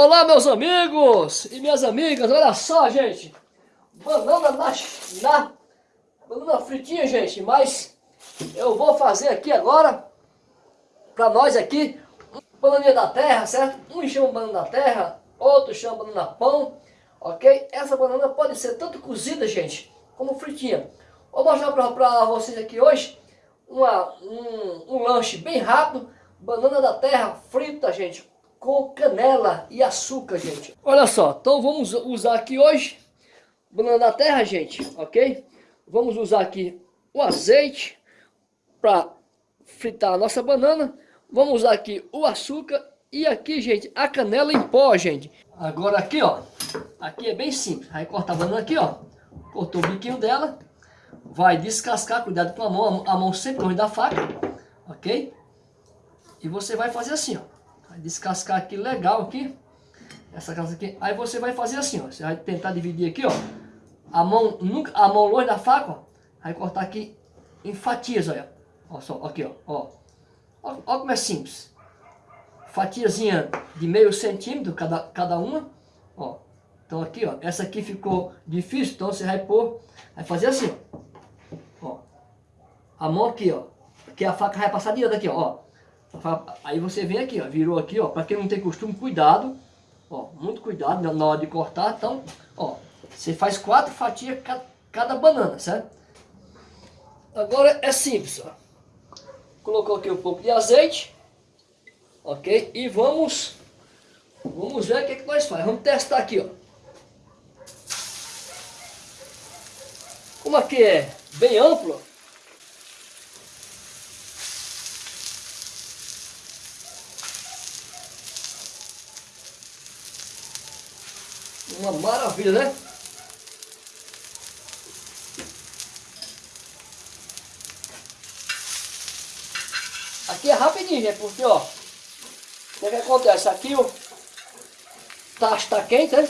Olá, meus amigos e minhas amigas, olha só, gente. Banana na, na banana fritinha, gente, mas eu vou fazer aqui agora, para nós aqui, bananinha da terra, certo? Um chama banana da terra, outro chama banana pão, ok? Essa banana pode ser tanto cozida, gente, como fritinha. Vou mostrar para vocês aqui hoje uma, um, um lanche bem rápido, banana da terra frita, gente, com canela e açúcar, gente. Olha só, então vamos usar aqui hoje banana da terra, gente, ok? Vamos usar aqui o azeite para fritar a nossa banana. Vamos usar aqui o açúcar e aqui, gente, a canela em pó, gente. Agora aqui, ó, aqui é bem simples. Aí corta a banana aqui, ó, cortou o biquinho dela. Vai descascar, cuidado com a mão, a mão sempre longe da faca, ok? E você vai fazer assim, ó. Vai descascar aqui legal aqui. Essa casa aqui. Aí você vai fazer assim, ó. Você vai tentar dividir aqui, ó. A mão, nunca, a mão longe da faca, ó. Aí cortar aqui em fatias, olha. Ó, só, aqui, ó. Ó, ó, como é simples. Fatiazinha de meio centímetro cada, cada uma. Ó. Então aqui, ó. Essa aqui ficou difícil, então você vai pôr. Vai fazer assim, ó. A mão aqui, ó. Que a faca vai passar direto aqui, ó. Aí você vem aqui, ó, virou aqui, ó, para quem não tem costume, cuidado, ó, muito cuidado na hora de cortar, então, ó, você faz quatro fatias cada, banana, certo? Agora é simples, ó. Colocou aqui um pouco de azeite, ok? E vamos, vamos ver o que, é que nós faz. Vamos testar aqui, ó. Como aqui é bem amplo, Uma maravilha, né? Aqui é rapidinho, gente, porque, ó, o que, é acontece? Aqui o tacho está quente, né?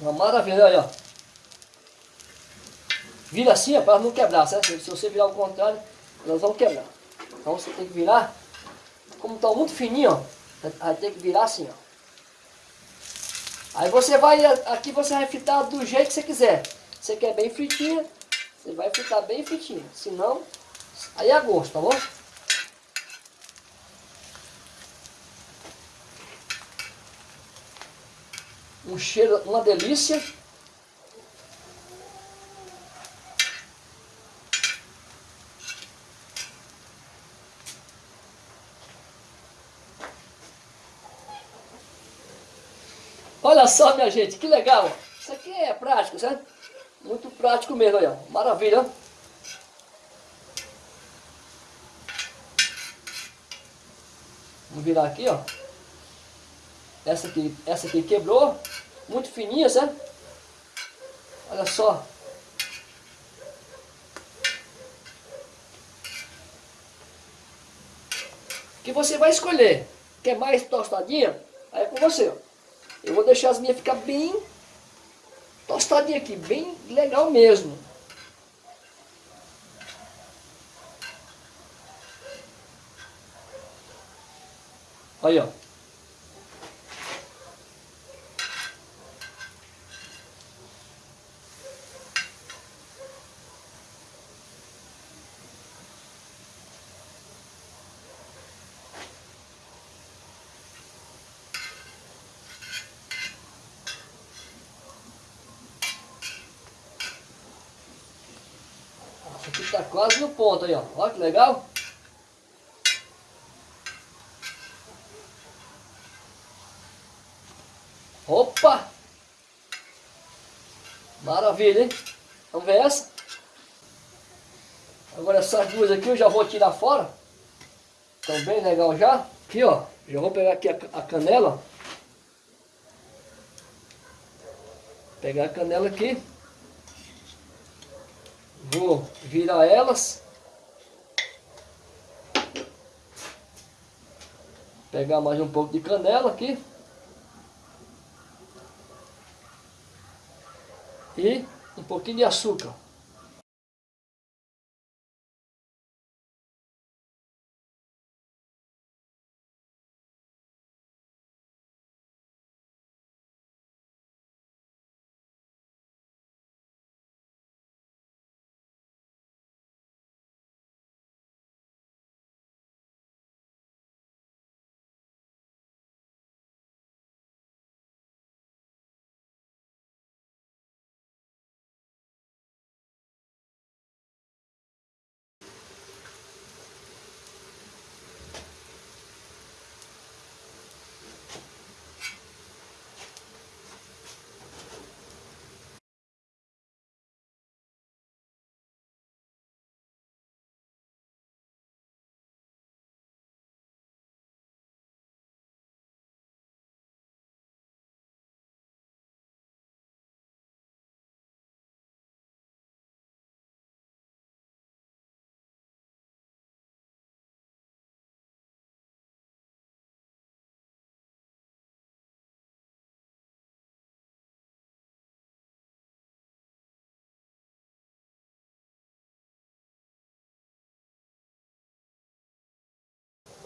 Uma maravilha, olha. Vira assim, ó, para não quebrar, certo? Se você virar ao contrário, elas vão quebrar. Então você tem que virar, como está muito fininho, ó, vai ter que virar assim, ó. Aí você vai, aqui você vai fritar do jeito que você quiser. Você quer bem fritinha, você vai fritar bem fritinha. Se não, aí é gosto, tá bom? Um cheiro, uma delícia. Olha só, minha gente, que legal. Isso aqui é prático, certo? Muito prático mesmo, olha. Maravilha. Vamos virar aqui, ó. Essa aqui, essa aqui quebrou. Muito fininha, certo? Olha só. Que você vai escolher. Quer mais tostadinha? Aí é com você. Eu vou deixar as minhas ficar bem tostadinha aqui, bem legal mesmo. Aí, ó. Aqui está quase no ponto aí, ó. Olha que legal. Opa! Maravilha, hein? Vamos ver essa? Agora essas duas aqui eu já vou tirar fora. Estão bem legal já. Aqui, ó. Já vou pegar aqui a, a canela. Pegar a canela aqui. Vou virar elas. Pegar mais um pouco de canela aqui. E um pouquinho de açúcar.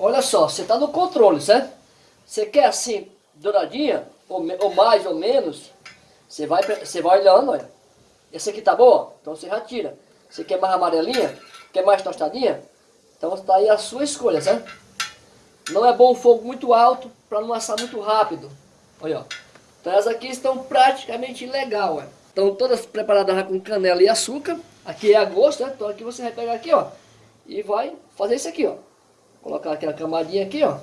Olha só, você está no controle, certo? Você quer assim, douradinha, ou, ou mais ou menos, você vai, você vai olhando, olha. Esse aqui tá bom? Então você já tira. Você quer mais amarelinha? Quer mais tostadinha? Então está aí a sua escolha, certo? Não é bom o fogo muito alto para não assar muito rápido. Olha, ó. Então essas aqui estão praticamente legal, ó. Estão todas preparadas com canela e açúcar. Aqui é a gosto, né? Então aqui você vai pegar aqui, ó. E vai fazer isso aqui, ó. Colocar aquela camadinha aqui, ó.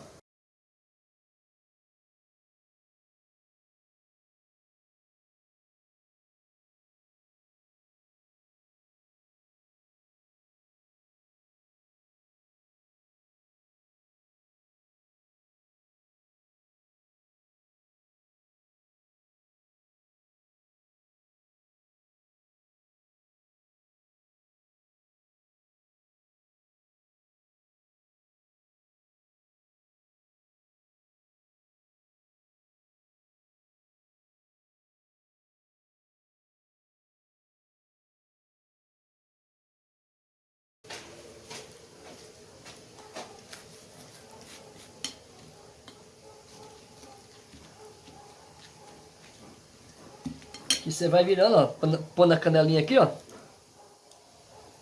E você vai virando, ó, pondo a canelinha aqui, ó.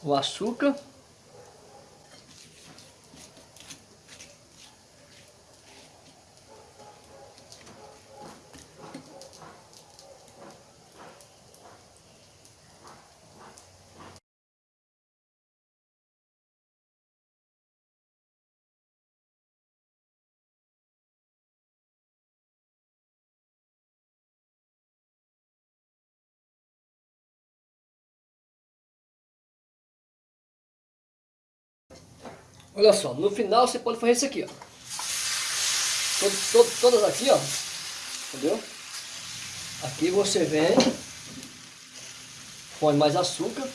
O açúcar. Olha só, no final você pode fazer isso aqui, ó. Todo, todo, todas aqui, ó. Entendeu? Aqui você vem, põe mais açúcar.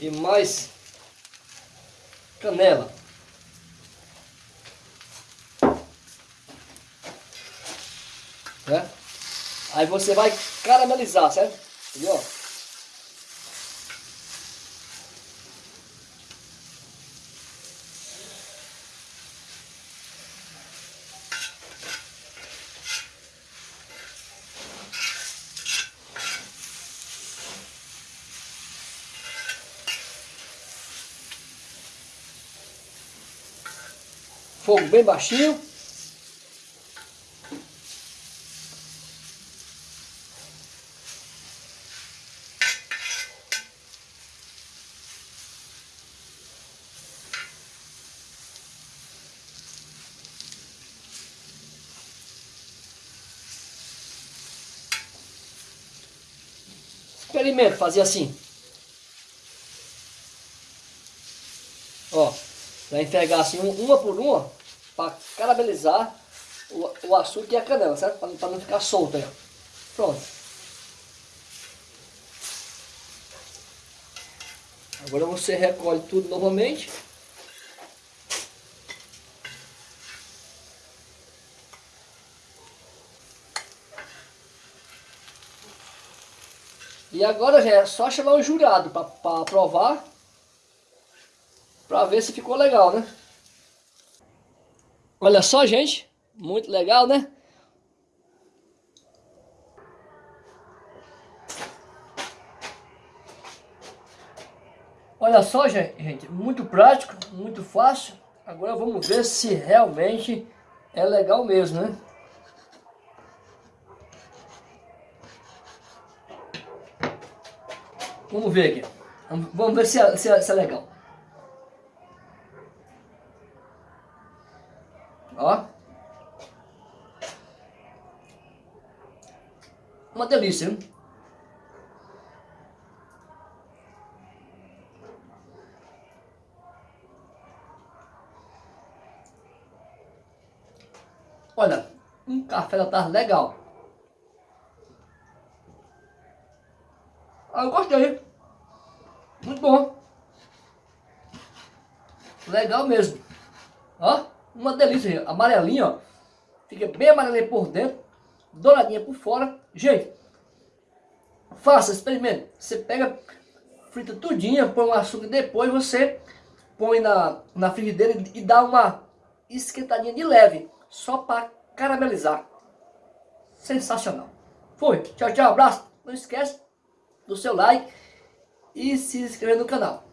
E mais canela. Né? Aí você vai caramelizar, certo? Entendeu? Fogo bem baixinho. Experimento fazer assim. Ó, vai entregar assim uma por uma para caramelizar o, o açúcar e a canela, certo? Para não ficar solto aí, ó. Pronto. Agora você recolhe tudo novamente. E agora, já é só chamar o jurado para provar. Para ver se ficou legal, né? Olha só, gente. Muito legal, né? Olha só, gente. Muito prático, muito fácil. Agora vamos ver se realmente é legal mesmo, né? Vamos ver aqui. Vamos ver se é, se é, se é legal. Ó. Uma delícia, hein? Olha, um café da tarde legal. Eu gostei. Muito bom. Legal mesmo. Ó, uma delícia. Amarelinho, ó. Fica bem amarelinho por dentro. Douradinha por fora. Gente, faça, experimente. Você pega, frita tudinha, põe um açúcar depois você põe na, na frigideira e dá uma esquentadinha de leve. Só para caramelizar. Sensacional. Foi. Tchau, tchau. Abraço. Não esquece do seu like e se inscrever no canal.